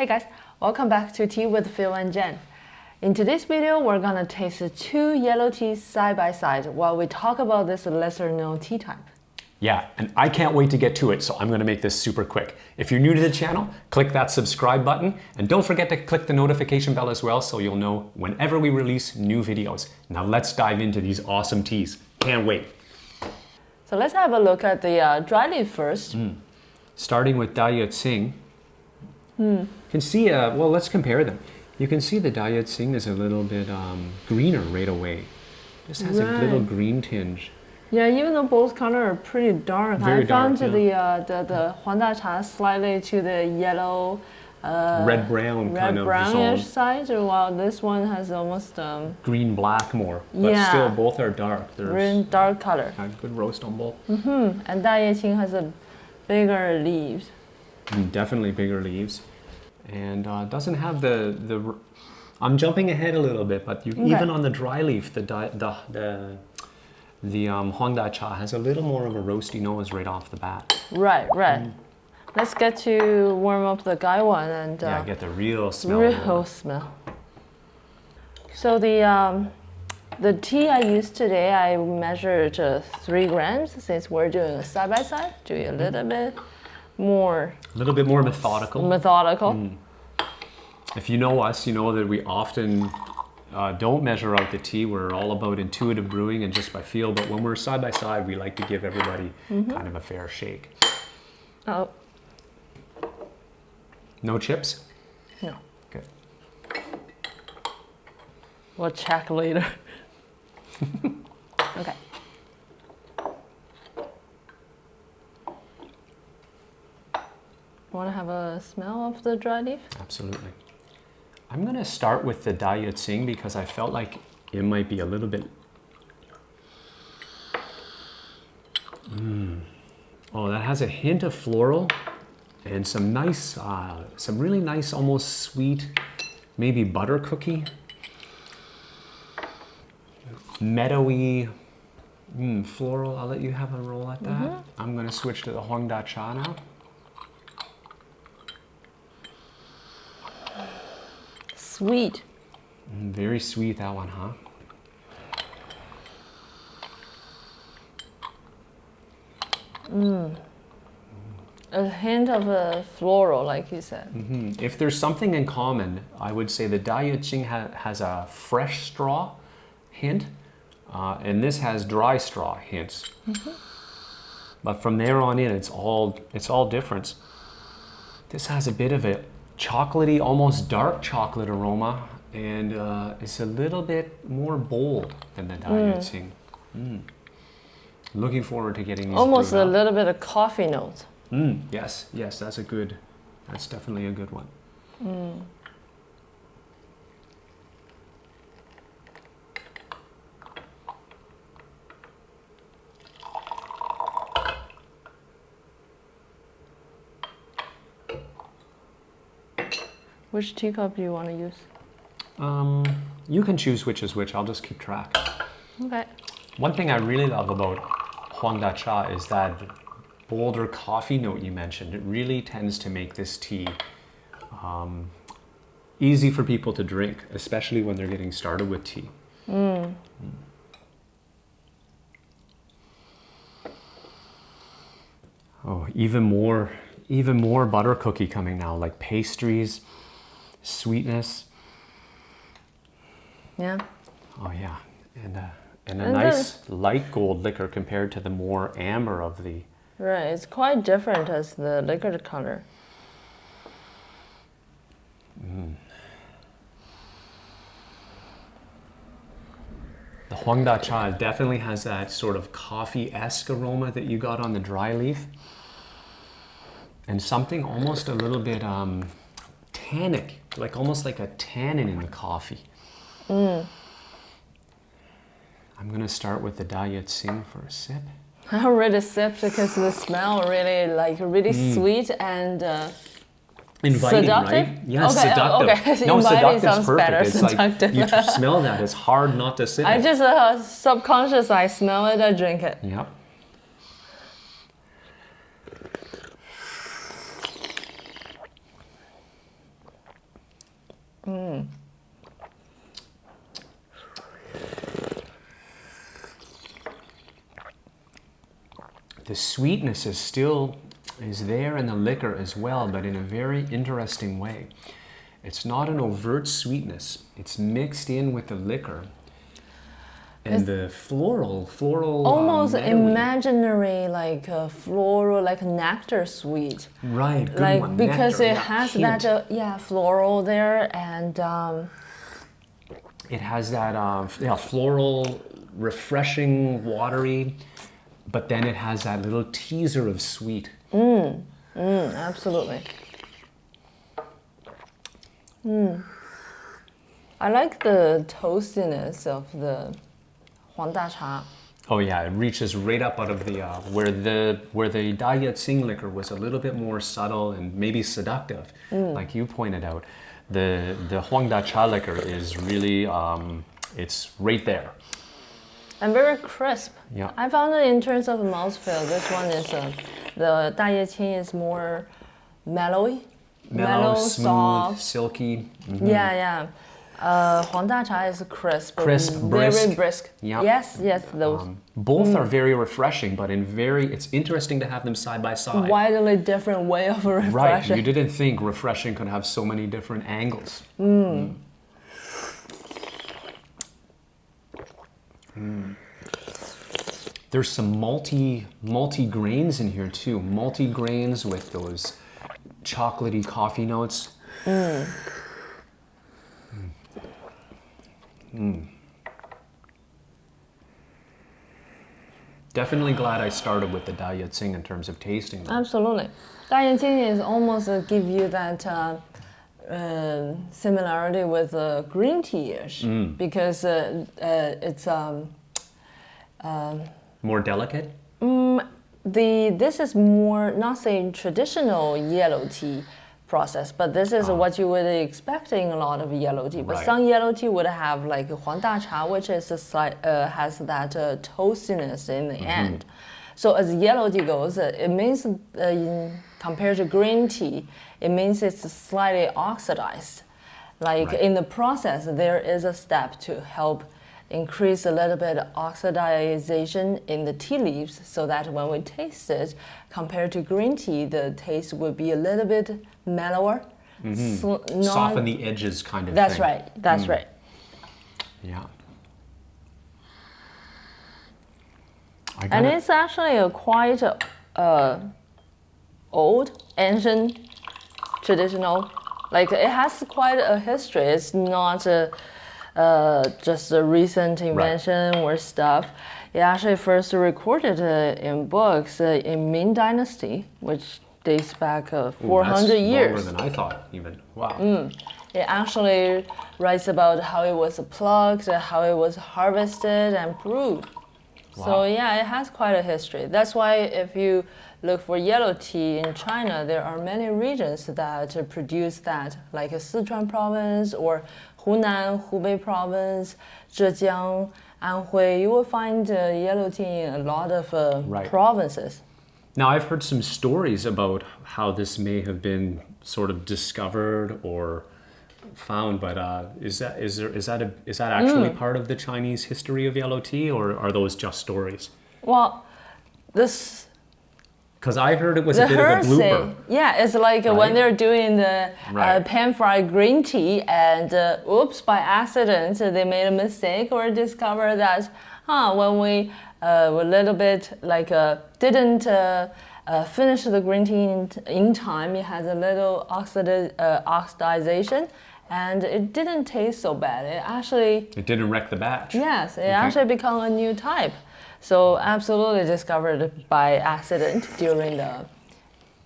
Hey guys, welcome back to Tea with Phil and Jen. In today's video, we're gonna taste two yellow teas side by side while we talk about this lesser known tea type. Yeah, and I can't wait to get to it, so I'm gonna make this super quick. If you're new to the channel, click that subscribe button, and don't forget to click the notification bell as well so you'll know whenever we release new videos. Now let's dive into these awesome teas. Can't wait. So let's have a look at the uh, dry leaf first. Mm. Starting with Dayue Tsing. Mm. You can see, uh, well, let's compare them. You can see the Dayue Tsing is a little bit um, greener right away. This has right. a little green tinge. Yeah, even though both colors are pretty dark, Very I found dark, the, uh, the the Huangda Cha slightly to the yellow, uh, red brown red kind of brownish side, while this one has almost um, green black more. But yeah. still, both are dark. They're green dark color. A Good roast on both. Mm-hmm. And Dayue Tsing has a bigger leaves. Mm, definitely bigger leaves, and uh, doesn't have the the. I'm jumping ahead a little bit, but you, okay. even on the dry leaf, the the the the um, Cha has a little more of a roasty nose right off the bat. Right, right. Mm. Let's get to warm up the gaiwan and uh, yeah, get the real smell. Real smell. So the um, the tea I used today, I measured uh, three grams since we're doing a side by side, doing a little bit more. A little bit more methodical. Methodical. Mm. If you know us, you know that we often uh, don't measure out the tea. We're all about intuitive brewing and just by feel. But when we're side by side, we like to give everybody mm -hmm. kind of a fair shake. Oh. No chips? No. Good. We'll check later. okay. Want to have a smell of the dry leaf? Absolutely. I'm going to start with the Dayue Tsing because I felt like it might be a little bit... Mm. Oh, that has a hint of floral and some nice, uh, some really nice, almost sweet, maybe butter cookie. Meadowy, mm, floral. I'll let you have a roll at that. Mm -hmm. I'm going to switch to the Huangda Cha now. Sweet. Mm, very sweet, that one, huh? Mmm. A hint of a floral, like you said. Mm -hmm. If there's something in common, I would say the Dayue Tsing ha has a fresh straw hint, uh, and this has dry straw hints. Mm -hmm. But from there on in, it's all it's all different. This has a bit of a chocolatey, almost dark chocolate aroma, and uh, it's a little bit more bold than the Dayue mm. Looking forward to getting these. Almost a little bit of coffee notes. Mm, yes, yes, that's a good, that's definitely a good one. Which teacup do you want to use? Um, you can choose which is which. I'll just keep track. Okay. One thing I really love about Huangda Cha is that bolder coffee note you mentioned. It really tends to make this tea um, easy for people to drink, especially when they're getting started with tea. Mm. Mm. Oh, even more, even more butter cookie coming now, like pastries sweetness. Yeah. Oh yeah, and uh, and a and nice light gold liquor compared to the more amber of the. Right, it's quite different as the liquor color. Mm. The Huangda Cha definitely has that sort of coffee-esque aroma that you got on the dry leaf. And something almost a little bit um, tannic, like almost like a tannin in the coffee. Mm. I'm gonna start with the Tsing for a sip. I already sipped because the smell really like really mm. sweet and uh, Inviting, seductive? right? Yeah, okay, seductive. Okay. No, Inviting sounds perfect. better. It's seductive. like you smell that. It's hard not to sip I it. just uh, subconscious. I smell it. I drink it. Yep. Mm. The sweetness is still is there in the liquor as well, but in a very interesting way. It's not an overt sweetness. It's mixed in with the liquor. And the floral, floral. um, Almost meadowy- imaginary, like floral, like nectar sweet. Right, good like one. because nectar, it yeah, has hint. that uh, yeah floral there and um, It has that uh, yeah, floral, refreshing, watery, but then it has that little teaser of sweet. mm, absolutely. Mm. I like the toastiness of the Huang Da Cha. Oh yeah, it reaches right up out of the uh, where the where the Da Yat Sing liquor was a little bit more subtle and maybe seductive, like you pointed out. The the Huang Da Cha liquor is really um, it's right there. and very crisp. Yeah. I found it in terms of mouthfeel. This one is uh, the Da Ye Qing is more mellowy, Mellow, smooth, soft. silky. Mhm. Yeah, yeah. Uh, Huang Da Cha is crisp, Crisp, very brisk. brisk. Yeah. Yes, yes, those Um, both are very refreshing, but in very it's interesting to have them side by side. widely different way of refreshing. Right, you didn't think refreshing could have so many different angles. Mm. Mm. There's some multi multi grains in here too. Multi grains with those chocolatey coffee notes. Mm. Mm. Definitely glad I started with the Da Yat Sing in terms of tasting. Them. Absolutely. Da Yat Sing is almost uh, give you that uh, uh, similarity with uh, green tea-ish mm. because uh, uh, it's um, um, more delicate. Um, the this is more not saying traditional yellow tea process, but this is what you would expect in a lot of yellow tea. But Right. some yellow tea would have like Huang Da Cha, which is a slight, uh, has that uh, toastiness in the end. So as yellow tea goes, uh, it means uh, compared to green tea, it means it's slightly oxidized. Like Right. in the process, there is a step to help increase a little bit of oxidization in the tea leaves so that when we taste it, compared to green tea, the taste would be a little bit mellower. sl- non- Soften the edges kind of That's thing. right. That's right. Yeah. And it's actually a quite uh, old, ancient, traditional. Like it has quite a history. It's not a, uh, just a recent invention or stuff. It actually first recorded uh, in books uh, in Ming Dynasty, which dates back uh, Ooh, 400 that's years. Longer than I thought, even. Wow. It actually writes about how it was plucked, how it was harvested and brewed. Wow. So yeah, it has quite a history. That's why if you look for yellow tea in China, there are many regions that produce that, like Sichuan province or Hunan, Hubei province, Zhejiang, Anhui. You will find uh, yellow tea in a lot of uh, Right. provinces. Now, I've heard some stories about how this may have been sort of discovered or found, but uh, is that is there is that a, is that actually Mm. part of the Chinese history of yellow tea, or are those just stories? Well, this Because I heard it was the a bit of a blooper. Yeah, it's like uh, when they're doing the uh, pan fried green tea, and uh, oops, by accident uh, they made a mistake or discovered that, huh, when we uh, were a little bit like uh, didn't. Uh, uh, finish the green tea in, in time. It has a little oxida- uh, oxidization, and it didn't taste so bad. It actually It didn't wreck the batch. Yes, it actually become a new type. So absolutely discovered by accident during the,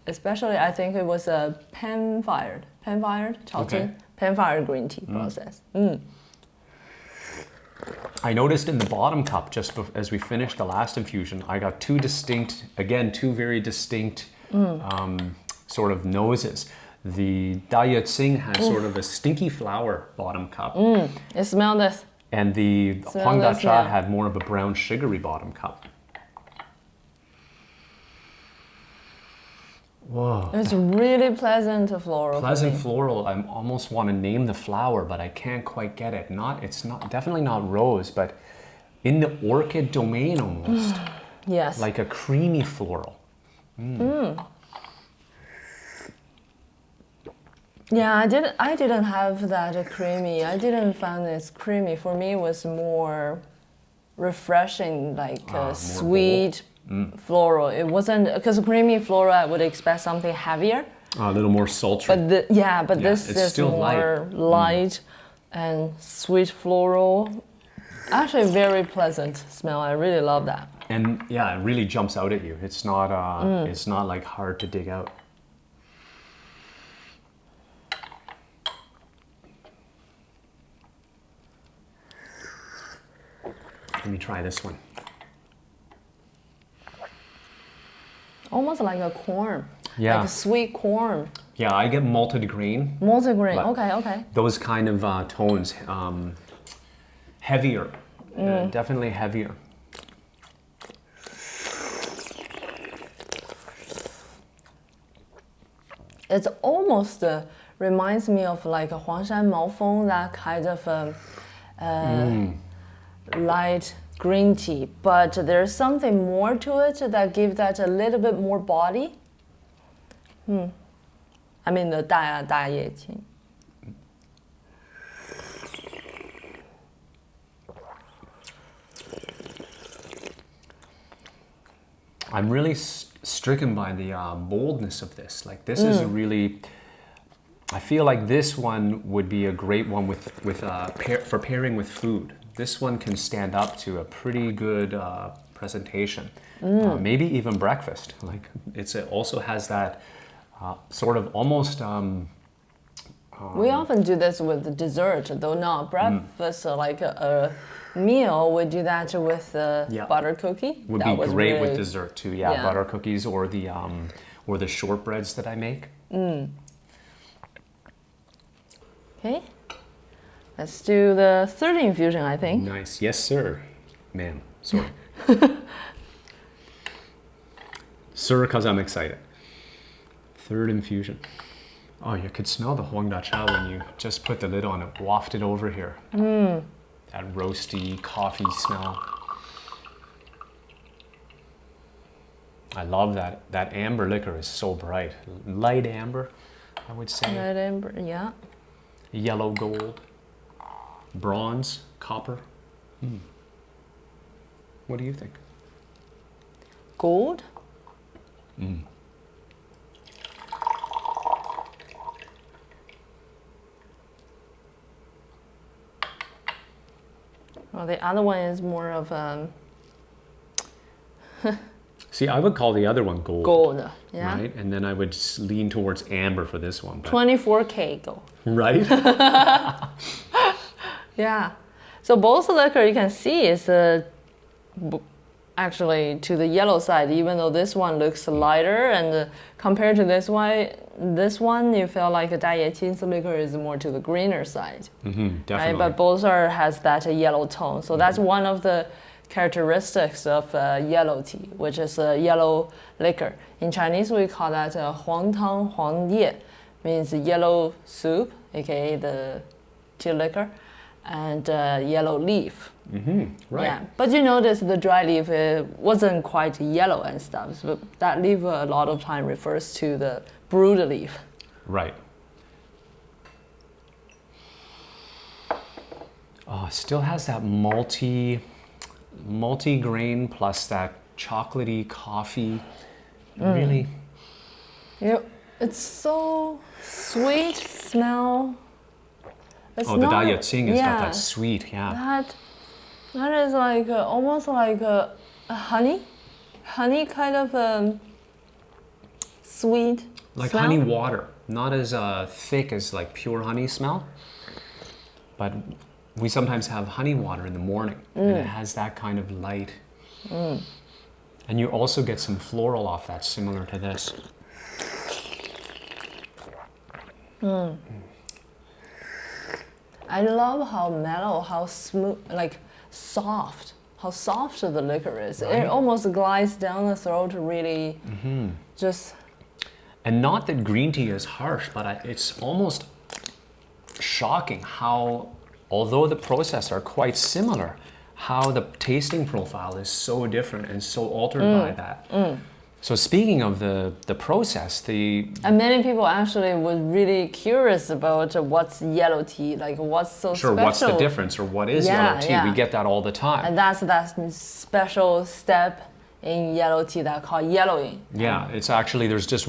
especially I think it was a pan fired, pan fired, Okay. pan fired green tea process. Mm. I noticed in the bottom cup, just as we finished the last infusion, I got two distinct, again, two very distinct um, sort of noses. The Da Yat Sing has sort of a stinky flower bottom cup, You smell this? and the Smell Huang Da this Cha had more of a brown sugary bottom cup. Whoa. It's really pleasant floral. Pleasant floral. I almost want to name the flower, but I can't quite get it. Not. It's not. Definitely not rose, but in the orchid domain almost, Yes. like a creamy floral. Yeah, I didn't. I didn't have that creamy. I didn't find this creamy. For me, it was more refreshing, like Ah, more uh, floral. It wasn't because creamy floral. I would expect something heavier. a little more sultry. But the, yeah, but Yeah, this is still light. Mm. more light and sweet floral. Actually, very pleasant smell. I really love that. and yeah, it really jumps out at you. It's not. Uh, Mm. It's not like hard to dig out. Let me try this one. Almost like a corn. Yeah. Like a sweet corn. Yeah, I get malted grain. Multigrain. But- Okay, okay. Those kind of uh, tones, um, heavier, Mm. uh, definitely heavier. It's almost uh, reminds me of like a Huangshan Maofeng, that kind of um, uh, light green tea. But there's something more to it that gives that a little bit more body. Hmm. I mean the 大大叶青. I'm really s- stricken by the uh, boldness of this. Like this is really. I feel like this one would be a great one with with uh, pair, for pairing with food. This one can stand up to a pretty good uh, presentation, uh, maybe even breakfast. Like it's it also has that uh, sort of almost. Um, We often do this with dessert, though not breakfast. uh, Like a, a meal, we do that with uh, Yeah. butter cookie. would That be great with dessert too. Yeah, Yeah. butter cookies or the um, or the shortbreads that I make. Okay, let's do the third infusion. I think. Nice. Yes, sir. Ma'am. Sorry. sir, because I'm excited. Third infusion. Oh, you could smell the Huang Da Cha when you just put the lid on it, wafted over here. Mm. That roasty coffee smell. I love that. That amber liquor is so bright. Light amber, I would say. Light amber, yeah. Yellow gold. Bronze, copper. Hmm. What do you think? Gold. Well, the other one is more of a... See, I would call the other one gold. gold. Yeah. Right? And then I would lean towards amber for this one. but- 24K gold. right? Yeah. So both liquor you can see is uh, actually to the yellow side, even though this one looks lighter and uh, compared to this one, this one you feel like a Daiye liquor is more to the greener side. Mm -hmm, definitely. Right? But both are has that uh, yellow tone. So mm -hmm. that's mm-hmm. one of the characteristics of uh, yellow tea, which is a yellow liquor. In Chinese, we call that uh, huang tang huang ye, means yellow soup, aka the tea liquor and uh, yellow leaf. hmm right. Yeah, but you notice the dry leaf it wasn't quite yellow and stuff. So that leaf uh, a lot of time refers to the brewed leaf. Right. Oh, still has that multi, multi-grain plus that chocolatey coffee. Mm. Really, You, it's so sweet smell. It's oh, the not- Daya Qing is yeah, got that sweet, yeah. That, that is like uh, almost like uh, a honey, honey kind of um, sweet. Like smell. honey water, not as uh, thick as like pure honey smell, but we sometimes have honey water in the morning, and Mm. it has that kind of light. And you also get some floral off that, similar to this. I love how mellow, how smooth, like soft, how soft the liquor is. Right. It almost glides down the throat, really. Mm-hmm. Just And not that green tea is harsh, but I, it's almost shocking how, although the process are quite similar, how the tasting profile is so different and so altered by that. So speaking of the, the process, the And many people actually were really curious about what's yellow tea, like what's so sure special. what's the difference or what is Yeah, yellow tea? yeah. We get that all the time. And that's that special step in yellow tea that called yellowing. Yeah, it's actually there's just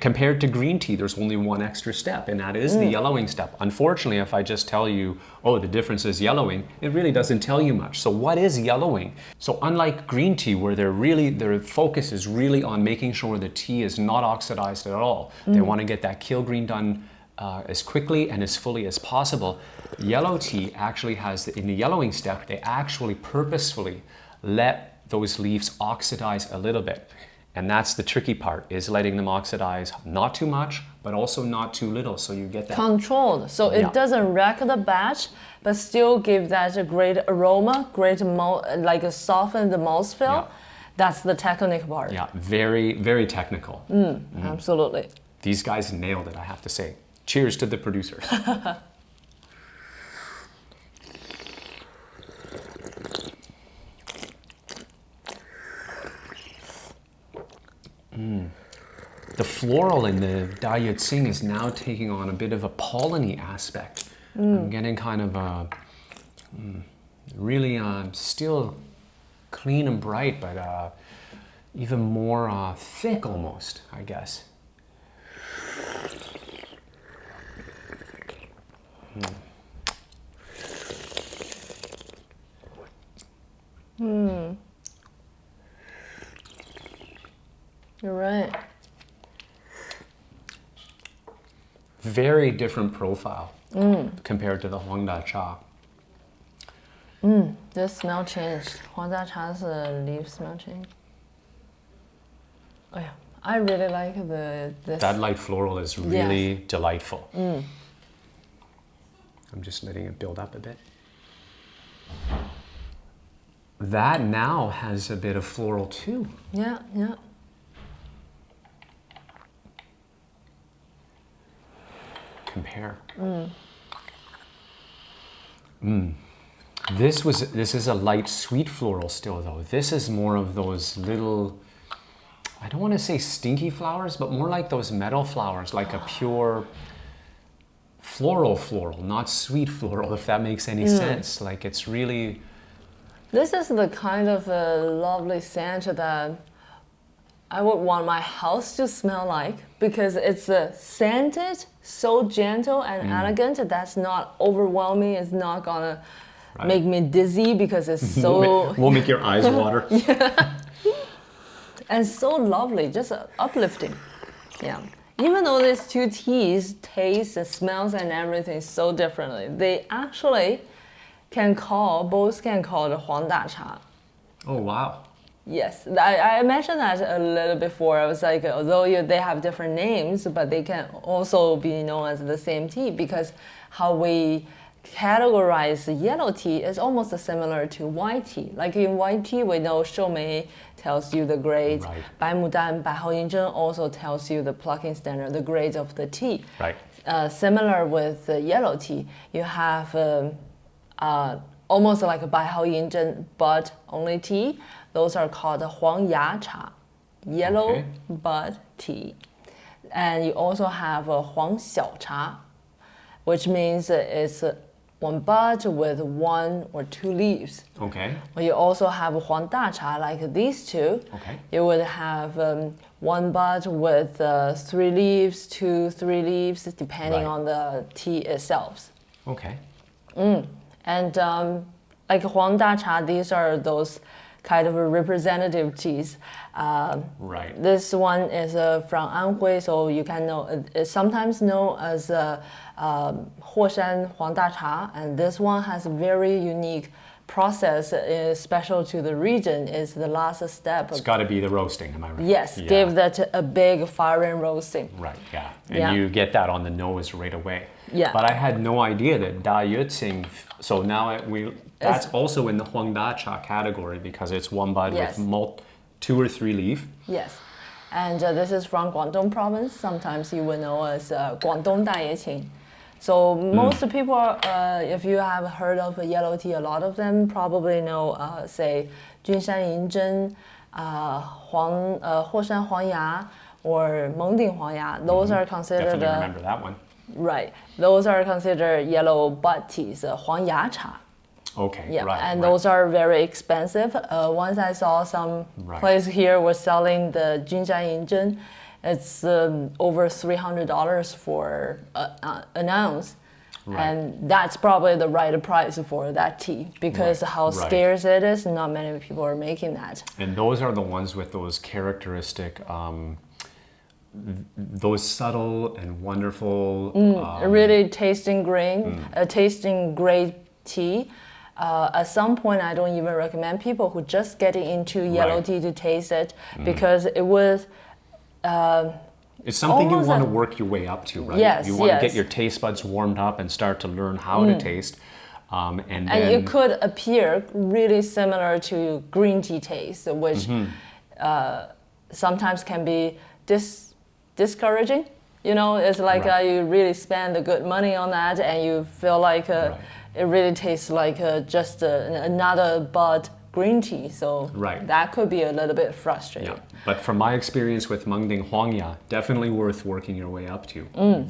compared to green tea, there's only one extra step, and that is the yellowing step. Unfortunately, if I just tell you, oh, the difference is yellowing, it really doesn't tell you much. So what is yellowing? So unlike green tea, where they're really their focus is really on making sure the tea is not oxidized at all, they want to get that kill green done. Uh, as quickly and as fully as possible. Yellow tea actually has, in the yellowing step, they actually purposefully let those leaves oxidize a little bit. And that's the tricky part, is letting them oxidize not too much, but also not too little, so you get that. Controlled, so it Yeah. doesn't wreck the batch, but still give that a great aroma, great like a soften the mouthfeel. Yeah. That's the technical part. yeah, very, very technical. Mm, mm-hmm. Absolutely. These guys nailed it, I have to say. Cheers to the producers. Mm. The floral in the Da Yue Tsing is now taking on a bit of a polleny aspect. I'm getting kind of a mm, really uh, still clean and bright, but uh, even more uh, thick almost, I guess. You're right. Very different profile mm. compared to the Huangda Cha. Mm, the smell changed. Huangda Cha's a leaf smell change. Oh yeah, I really like the this. That light floral is really yes. delightful. Mm. I'm just letting it build up a bit. That now has a bit of floral too. Yeah, yeah. Compare. Mm. This was this is a light sweet floral still though. This is more of those little I don't want to say stinky flowers, but more like those metal flowers, like a pure floral floral, not sweet floral, if that makes any sense. Like it's really This is the kind of uh, lovely scent that I would want my house to smell like because it's uh, scented, so gentle and elegant. That's not overwhelming. It's not gonna make me dizzy because it's so will make your eyes water. yeah. and so lovely, just uh, uplifting. Yeah. Even though these two teas taste and smells and everything so differently, they actually can call both can call the Huang Da Cha. Oh wow. Yes, I, I mentioned that a little before. I was like, although you, they have different names, but they can also be known as the same tea because how we categorize yellow tea is almost similar to white tea. Like in white tea, we know Shoumei tells you the grades. Right. Bai Mudan, Bai Hao Yin Zhen also tells you the plucking standard, the grades of the tea. Right. Uh, similar with uh, yellow tea, you have um, uh, almost like a Bai Hao Yin Zhen bud only tea. Those are called Huang Ya Cha, yellow Okay. bud tea. And you also have a Huang Xiao Cha, which means it's one bud with one or two leaves. Okay. Well, you also have Huang Da Cha, like these two. Okay. You would have um, one bud with uh, three leaves, two, three leaves, depending Right. on the tea itself. Okay. And um, like Huang Da Cha, these are those kind of a representative teas. Um, Right. this one is uh, from Anhui, so you can know it- it's sometimes known as uh, um, Huoshan Huang Da Cha, and this one has very unique process, uh, special to the region. Is the last step. It's got to be the roasting, am I right? yes, Yeah. give that a big fire and roasting. Right, yeah. And Yeah. you get that on the nose right away. Yeah. But I had no idea that Da Yue Tsing, so now it, we, that's also in the Huang Da Cha category because it's one bud Yes. with mul- two or three leaf. Yes. And uh, this is from Guangdong province. Sometimes you will know as uh, Guangdong Dayeqing. So most people, uh, if you have heard of yellow tea, a lot of them probably know, uh, say, Junshan Yinzhen, uh, Huang, uh, Huoshan Huangya, or Mengding Huangya. Those are considered Definitely remember that one. right. Those are considered yellow bud teas, uh, Huangya cha. Okay, Yeah, right. and right. those are very expensive. Uh, once I saw some Right. place here was selling the Junshan Yinzhen. It's um, over three hundred dollars for uh, uh, an ounce, Right. and that's probably the right price for that tea because Right, how right. scarce it is. Not many people are making that. And those are the ones with those characteristic, um, th- those subtle and wonderful. Mm. um, really tasting green, Mm. uh, tasting great tea. Uh, at some point, I don't even recommend people who just getting into yellow. Mm. tea to taste it because it was. Um it's something you want to work your way up to, right? Yes, You want to yes. Mm. get your taste buds warmed up and start to learn how to taste. Um, and and it could appear really similar to green tea taste, which Mm-hmm. uh, sometimes can be dis- discouraging. You know, it's like Right. uh, you really spend the good money on that, and you feel like uh, Right. it really tastes like uh, just uh, another bud green tea. So Right. that could be a little bit frustrating. yeah. But from my experience with Mengding Huangya, definitely worth working your way up to.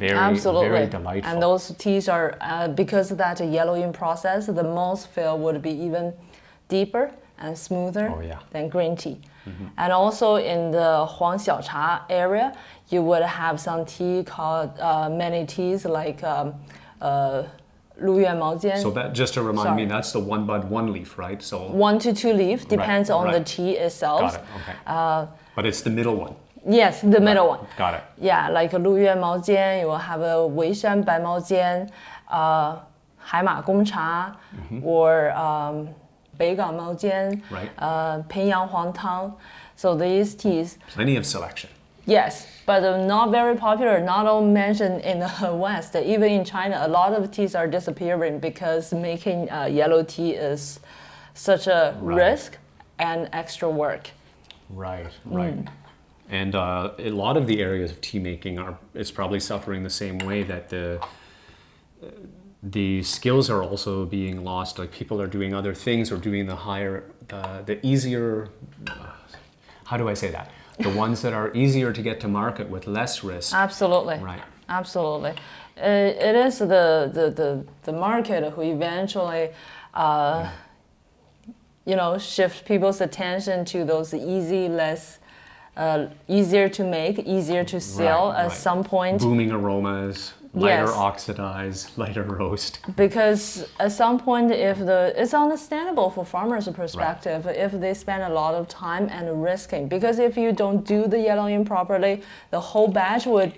very, Mm, Absolutely. very delightful. And those teas are, uh, because of that yellowing process, the mouthfeel would be even deeper and smoother Oh, yeah. than green tea. And also in the Huang Xiaocha area, you would have some tea called uh, many teas like um, uh, so that just to remind Sorry. me, that's the one bud, one leaf, right? So one to two leaf depends right, on right. the tea itself. Got it. Okay. Uh, but it's the middle one. Yes, the right. middle one. Got it. Yeah, like a 鹿苑毛尖, you will have a 沩山白毛尖, uh, 海马宫茶, mm -hmm. or um, 北港毛尖, right. uh, 平阳黄汤. So these teas. Plenty of selection yes, but uh, not very popular, not all mentioned in the West. Even in China, a lot of teas are disappearing because making uh, yellow tea is such a Right. risk and extra work. Right, right. And uh, a lot of the areas of tea making are is probably suffering the same way that the the skills are also being lost. Like people are doing other things or doing the higher, the the easier. How do I say that? The ones that are easier to get to market with less risk. Absolutely. Right. Absolutely. Uh, it is the, the, the, the market who eventually, uh, you know, shift people's attention to those easy, less, uh, easier to make, easier to sell Right, at right. some point. Booming aromas, lighter Yes. oxidized, lighter roast. Because at some point, if the it's understandable for farmers' perspective if they spend a lot of time and risking. Because if you don't do the yellowing properly, the whole batch would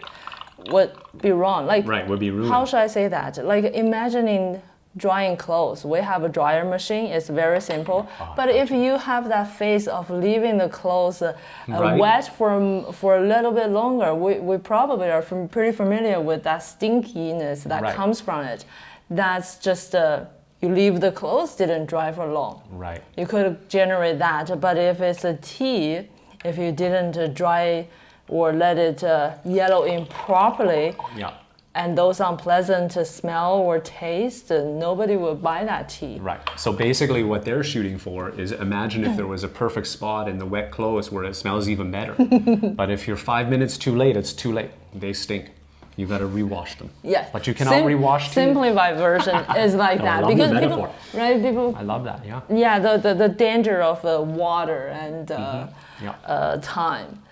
would be wrong. Like Right, would be ruined. how should I say that? Like imagining drying clothes. We have a dryer machine. It's very simple. Ah, but if you have that phase of leaving the clothes uh, uh, Right. wet for for a little bit longer, we, we probably are fam- pretty familiar with that stinkiness that Right. comes from it. That's just uh, you leave the clothes didn't dry for long. Right. You could generate that, but if it's a tea, if you didn't uh, dry or let it uh, yellow in properly, Yeah. And those unpleasant smell or taste, uh, nobody will buy that tea. Right. So basically, what they're shooting for is imagine if there was a perfect spot in the wet clothes where it smells even better. but if you're five minutes too late, it's too late. They stink. You got to rewash them. Yes. But you cannot Sim- rewash tea. Simplified version is like I that because people, right? People, I love that. Yeah. yeah, the, the, the danger of uh, water and uh, Yeah. uh, time.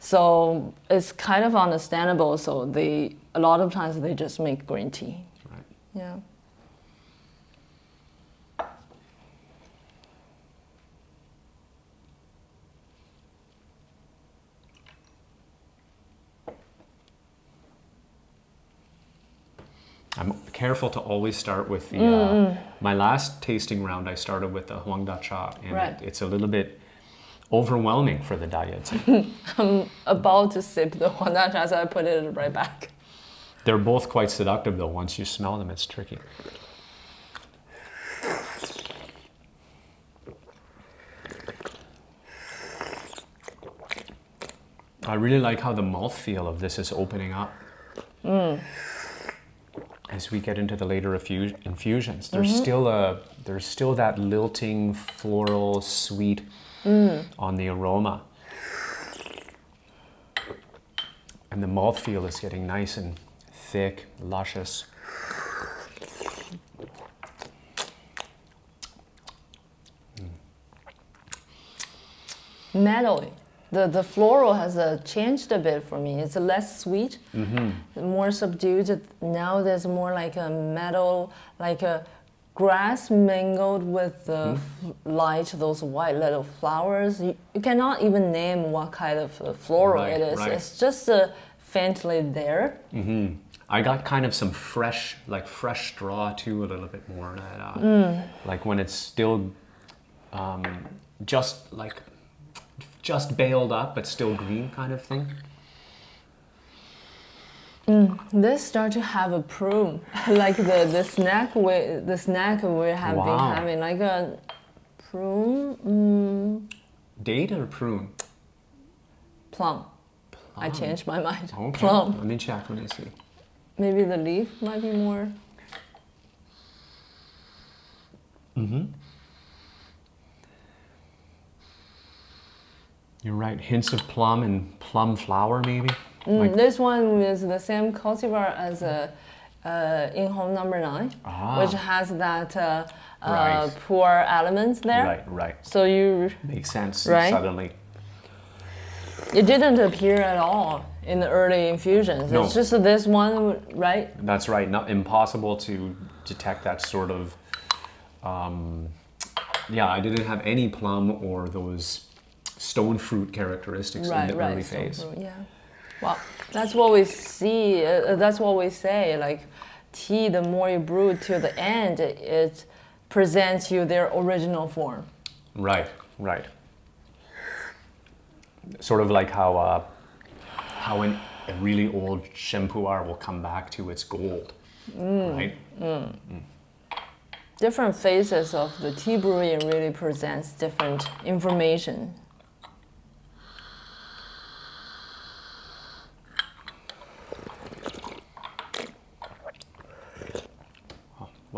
So it's kind of understandable. So they a lot of times they just make green tea. Right. Yeah. I'm careful to always start with the. Mm, Uh, my last tasting round, I started with the Huang Da Cha, and Right. it, it's a little bit overwhelming for the diet. I'm About to sip the Huangdan so I put it right back. They're both quite seductive, though. Once you smell them, it's tricky. I really like how the mouthfeel of this is opening up. Mm. As we get into the later infusions, there's mm-hmm. still a there's still that lilting floral sweet Mm. on the aroma. And the mouthfeel is getting nice and thick, luscious. Mm. Metal. The, the floral has uh, changed a bit for me. It's less sweet, mm-hmm. more subdued. Now there's more like a metal, like a grass mingled with the light, those white little flowers. You, you cannot even name what kind of uh, floral Right, it is. right. It's just uh, faintly there. I got kind of some fresh, like fresh straw too, a little bit more. That, uh, Mm. Like when it's still um, just like just baled up, but still green, kind of thing. This start to have a prune, like the, the snack we the snack we have Wow. been having, like a prune mm, Date or prune? plum. I changed my mind. Okay. Plum. Let me check. Let me see. Maybe the leaf might be more. You're right. Hints of plum and plum flower, maybe. Mm, Like- this one is the same cultivar as a uh, in home number nine, Ah. which has that uh, uh, poor elements there. Right, right. So you Makes sense Right? suddenly. it didn't appear at all in the early infusions. No. It's just this one, right? That's right. Not impossible to detect that sort of. Um, yeah, I didn't have any plum or those stone fruit characteristics right, in the right. early phase. true, yeah. Well, that's what we see. Uh, that's what we say. Like tea, the more you brew to the end, it presents you their original form. Right, right. Sort of like how uh, how an, a really old shampoir will come back to its gold, Mm. right? different phases of the tea brewing really presents different information.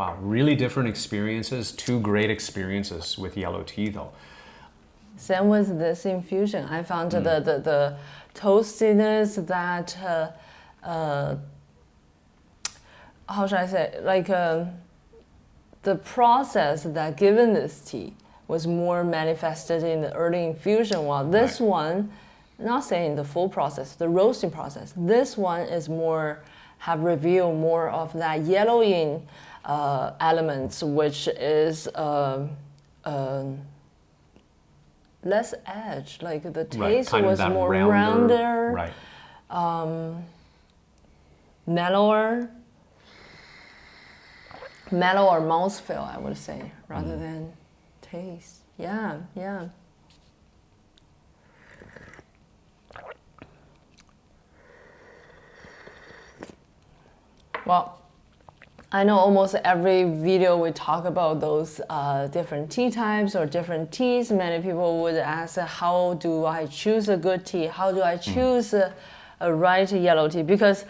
Wow, really different experiences. Two great experiences with yellow tea, though. Same with this infusion. I found the, the, the toastiness that, uh, uh, how should I say, like uh, the process that given this tea was more manifested in the early infusion, while this Right. one, not saying the full process, the roasting process, this one is more, have revealed more of that yellowing uh, elements, which is um um, less edge. Like the taste of was more rounder- rounder, Right. mellower, mellower mouthfeel, I would say, rather Mm. than taste. Yeah, yeah. Well, I know almost every video we talk about those uh, different tea types or different teas. Many people would ask, how do I choose a good tea? How do I choose a, a right yellow tea? Because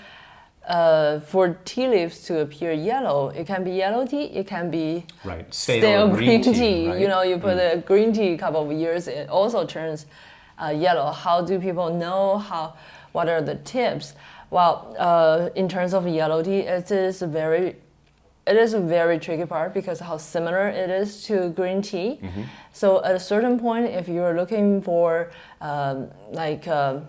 uh, for tea leaves to appear yellow, it can be yellow tea, it can be Right. Stale, stale green, green tea. tea. right? Mm. You know, you put a green tea a couple of years, it also turns uh, yellow. How do people know how? What are the tips? Well, uh, in terms of yellow tea, it is very, it is a very tricky part because how similar it is to green tea. Mm-hmm. So at a certain point, if you're looking for um, like uh,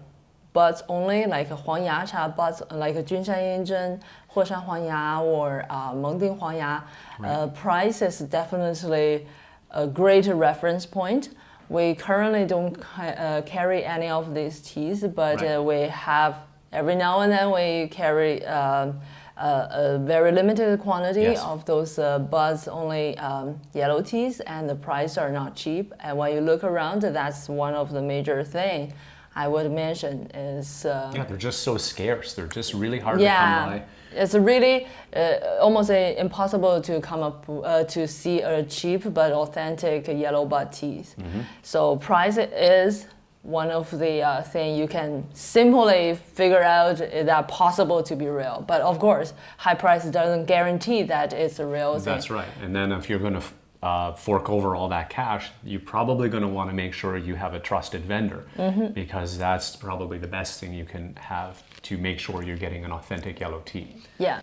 buds only, like Huang Ya cha buds, like Junshan Yinzhen, Huoshan Huang Ya, or uh, Mengding Huang Ya, uh, price is definitely a great reference point. We currently don't ca- uh, carry any of these teas, but Right. uh, we have every now and then we carry um, a, a very limited quantity Yes. of those uh, buds only um, yellow teas, and the price are not cheap. And when you look around, that's one of the major thing I would mention is. Uh, Yeah, they're just so scarce. They're just really hard yeah, to come by. it's really uh, almost uh, impossible to come up uh, to see a cheap but authentic yellow bud teas. Mm-hmm. So price is one of the uh, thing you can simply figure out is that possible to be real. But of course, high price doesn't guarantee that it's a real thing. That's right. And then if you're going to uh, fork over all that cash, you're probably going to want to make sure you have a trusted vendor because that's probably the best thing you can have to make sure you're getting an authentic yellow tea. Yeah.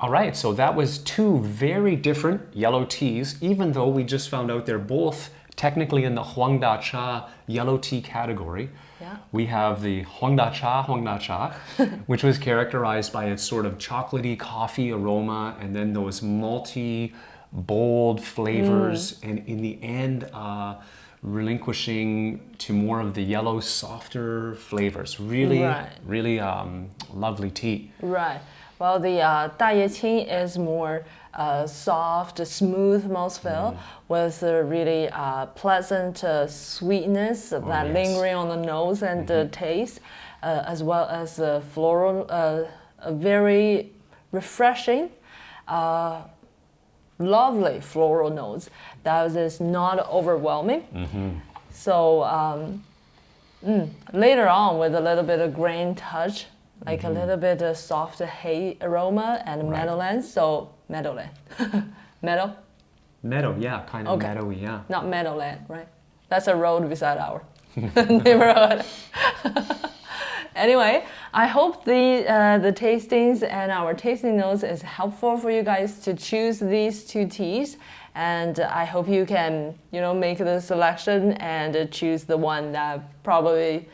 All right, so that was two very different yellow teas, even though we just found out they're both technically in the Huangda Cha yellow tea category. Yeah. We have the Huangda Cha, Huangda Cha, which was characterized by its sort of chocolatey coffee aroma and then those multi bold flavors. Mm. And in the end, uh, relinquishing to more of the yellow, softer flavors. Really, right. really um, lovely tea. Right. Well, the uh, Ye Qing is more uh, soft, smooth mouthfeel with a really uh, pleasant uh, sweetness that yes. lingering on the nose and the taste, uh, as well as a floral, uh, a very refreshing, uh, lovely floral notes that is not overwhelming. So um, mm, later on, with a little bit of grain touch, like a little bit of soft hay aroma and Right. meadowland. So meadowland, meadow, Meadow, yeah, kind of Okay. meadowy, yeah. not meadowland, right? That's a road beside our neighborhood. anyway, I hope the uh, the tastings and our tasting notes is helpful for you guys to choose these two teas. And I hope you can, you know, make the selection and choose the one that probably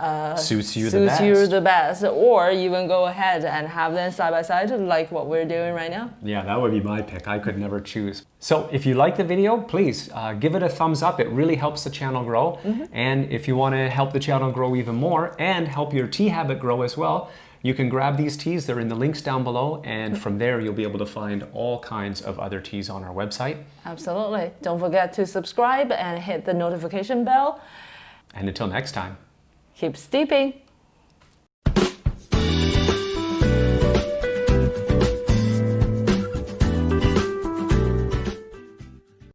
uh, Suits you the you best. the best, or even go ahead and have them side by side, like what we're doing right now. Yeah, that would be my pick. I could never choose. So if you like the video, please uh, give it a thumbs up. It really helps the channel grow. And if you want to help the channel grow even more and help your tea habit grow as well, you can grab these teas. They're in the links down below. And from there, you'll be able to find all kinds of other teas on our website. Absolutely. Don't forget to subscribe and hit the notification bell. And until next time. Keep steeping.